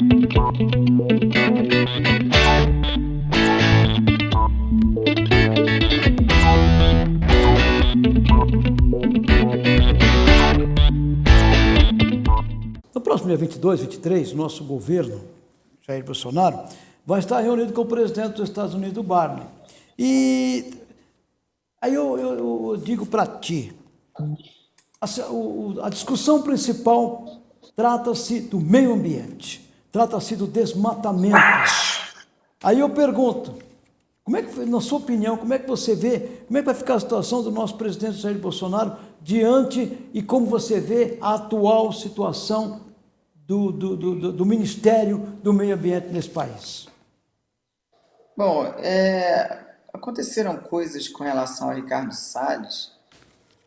No próximo dia 22, 23, nosso governo, Jair Bolsonaro, vai estar reunido com o presidente dos Estados Unidos, Barney. E aí eu, eu, eu digo para ti, a, a discussão principal trata-se do meio ambiente, trata-se do desmatamento. Aí eu pergunto, como é que, na sua opinião, como é que você vê, como é que vai ficar a situação do nosso presidente Jair Bolsonaro diante e como você vê a atual situação do, do, do, do Ministério do Meio Ambiente nesse país? Bom, é, aconteceram coisas com relação ao Ricardo Salles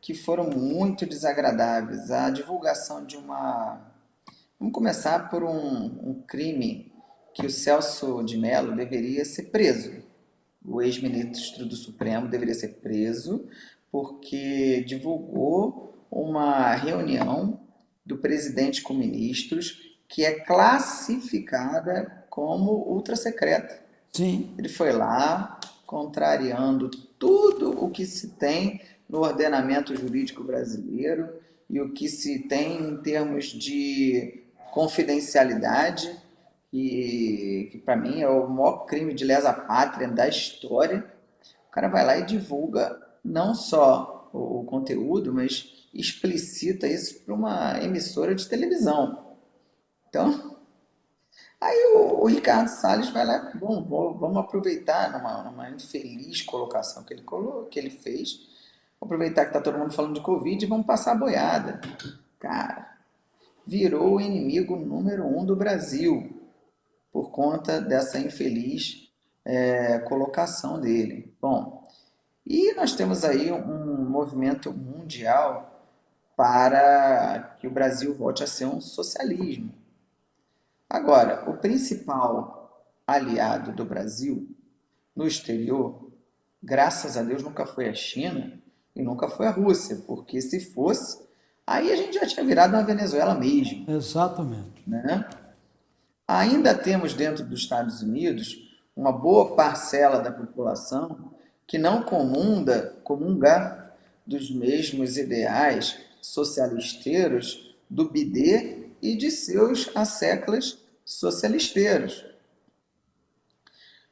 que foram muito desagradáveis. A divulgação de uma... Vamos começar por um, um crime que o Celso de Mello deveria ser preso. O ex-ministro do Supremo deveria ser preso porque divulgou uma reunião do presidente com ministros que é classificada como ultra secreta. Sim. Ele foi lá contrariando tudo o que se tem no ordenamento jurídico brasileiro e o que se tem em termos de confidencialidade, que, que para mim é o maior crime de lesa pátria da história. O cara vai lá e divulga não só o, o conteúdo, mas explicita isso para uma emissora de televisão. Então, aí o, o Ricardo Salles vai lá, bom, vamos aproveitar numa, numa infeliz colocação que ele, colo, que ele fez, aproveitar que está todo mundo falando de Covid e vamos passar a boiada. Cara, virou o inimigo número um do Brasil por conta dessa infeliz é, colocação dele. Bom, e nós temos aí um movimento mundial para que o Brasil volte a ser um socialismo. Agora, o principal aliado do Brasil no exterior, graças a Deus, nunca foi a China e nunca foi a Rússia, porque se fosse, aí a gente já tinha virado uma Venezuela mesmo. Exatamente. Né? Ainda temos dentro dos Estados Unidos uma boa parcela da população que não comunda, comunga dos mesmos ideais socialisteiros do BD e de seus asseclas socialisteiros.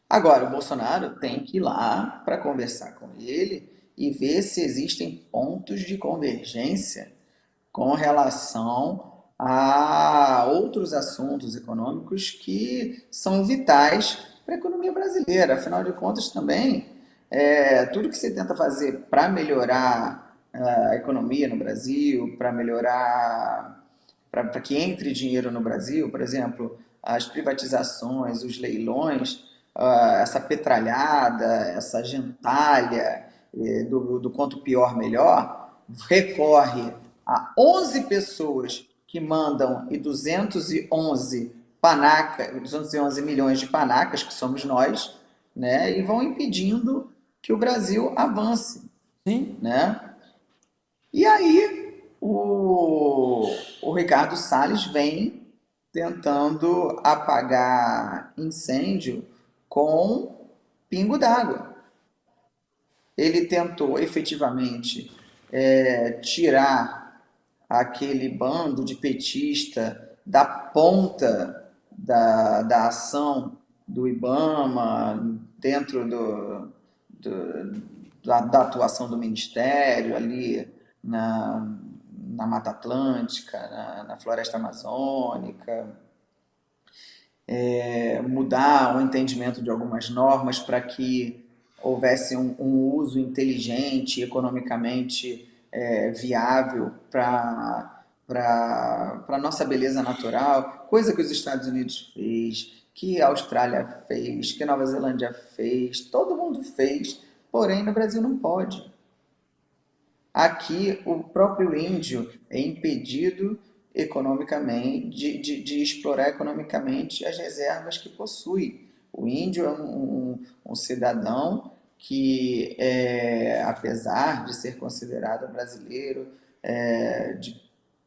Agora, o Bolsonaro tem que ir lá para conversar com ele e ver se existem pontos de convergência com relação a outros assuntos econômicos que são vitais para a economia brasileira. Afinal de contas, também, é, tudo que você tenta fazer para melhorar a economia no Brasil, para melhorar, para que entre dinheiro no Brasil, por exemplo, as privatizações, os leilões, uh, essa petralhada, essa gentalha eh, do, do quanto pior melhor, recorre a 11 pessoas que mandam e 211 panaca, 211 milhões de panacas, que somos nós, né, e vão impedindo que o Brasil avance. Sim. Né? E aí o, o Ricardo Salles vem tentando apagar incêndio com pingo d'água. Ele tentou efetivamente é, tirar aquele bando de petista da ponta da, da ação do IBAMA, dentro do, do da, da, atuação do Ministério ali na, na Mata Atlântica, na, na Floresta Amazônica, é, mudar o entendimento de algumas normas para que houvesse um, um, uso inteligente, economicamente é, viável para a nossa beleza natural, coisa que os Estados Unidos fez, que a Austrália fez, que Nova Zelândia fez, todo mundo fez, porém no Brasil não pode. Aqui o próprio índio é impedido economicamente, de, de, de explorar economicamente as reservas que possui. O índio é um, um, um cidadão que, é, apesar de ser considerado brasileiro, é, de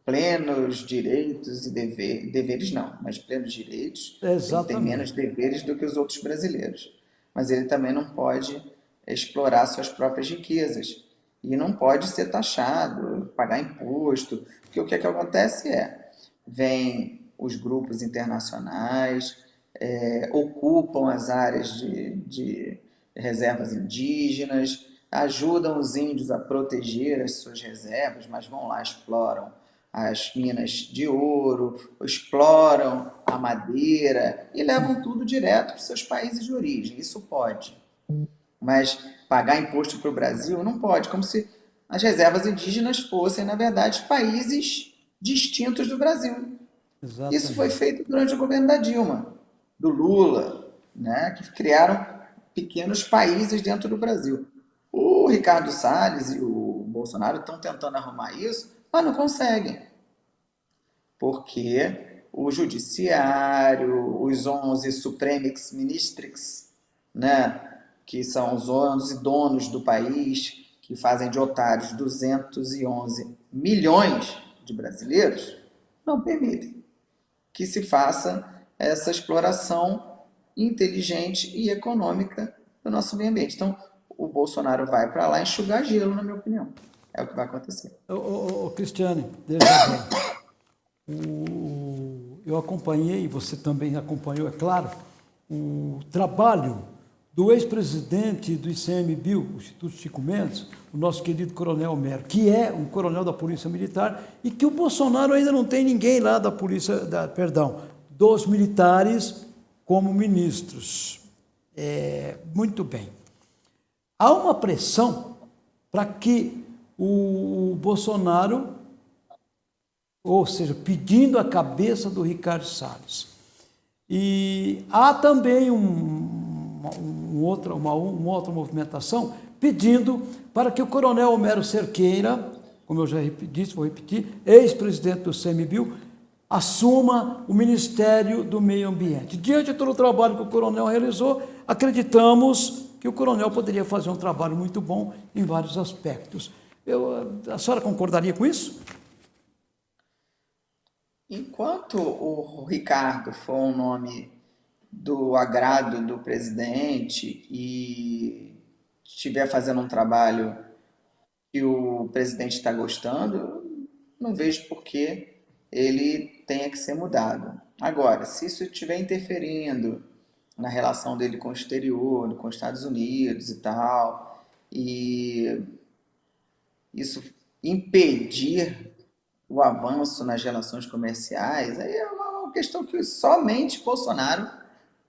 plenos direitos e deveres, deveres não, mas plenos direitos, Exatamente. ele tem menos deveres do que os outros brasileiros. Mas ele também não pode explorar suas próprias riquezas e não pode ser taxado, pagar imposto, porque o que, é que acontece é, vem os grupos internacionais, é, ocupam as áreas de, de reservas indígenas, ajudam os índios a proteger as suas reservas, mas vão lá, exploram as minas de ouro, exploram a madeira e levam tudo direto para os seus países de origem. Isso pode. Mas pagar imposto para o Brasil não pode, como se as reservas indígenas fossem, na verdade, países distintos do Brasil. Exatamente. Isso foi feito durante o governo da Dilma, do Lula, né, que criaram pequenos países dentro do Brasil. O Ricardo Salles e o Bolsonaro estão tentando arrumar isso, mas não conseguem. Porque o judiciário, os 11 supremix ministrix, né, que são os 11 donos do país, que fazem de otários 211 milhões de brasileiros, não permitem que se faça essa exploração inteligente e econômica do nosso meio ambiente. Então, o Bolsonaro vai para lá enxugar gelo, na minha opinião. É o que vai acontecer. Ô, ô, ô Cristiane, deixa o, eu acompanhei, você também acompanhou, é claro, o trabalho do ex-presidente do ICMBio, o Instituto Chico Mendes, o nosso querido Coronel Mero, que é um coronel da Polícia Militar, e que o Bolsonaro ainda não tem ninguém lá da Polícia, da, perdão, dos militares como ministros. É, muito bem. Há uma pressão para que o Bolsonaro, ou seja, pedindo a cabeça do Ricardo Salles. E há também um, um outra, uma, uma outra movimentação pedindo para que o coronel Homero Cerqueira, como eu já disse, vou repetir, ex-presidente do CMBio, assuma o Ministério do Meio Ambiente. Diante de todo o trabalho que o coronel realizou, acreditamos que o coronel poderia fazer um trabalho muito bom em vários aspectos. Eu, a senhora concordaria com isso? Enquanto o Ricardo for um nome do agrado do presidente e estiver fazendo um trabalho que o presidente está gostando, não vejo por que ele tenha que ser mudado. Agora, se isso estiver interferindo na relação dele com o exterior, com os Estados Unidos e tal, e isso impedir o avanço nas relações comerciais, aí é uma questão que somente Bolsonaro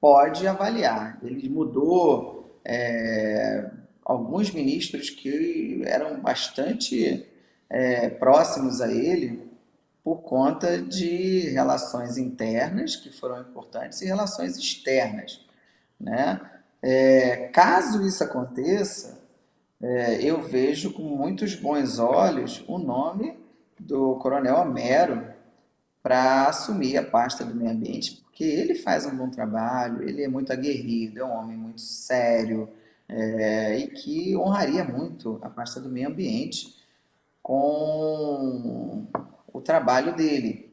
pode avaliar. Ele mudou é, alguns ministros que eram bastante é, próximos a ele por conta de relações internas, que foram importantes, e relações externas. Né? É, caso isso aconteça, é, eu vejo com muitos bons olhos o nome do Coronel Homero para assumir a pasta do meio ambiente, porque ele faz um bom trabalho, ele é muito aguerrido, é um homem muito sério é, e que honraria muito a pasta do meio ambiente com trabalho dele.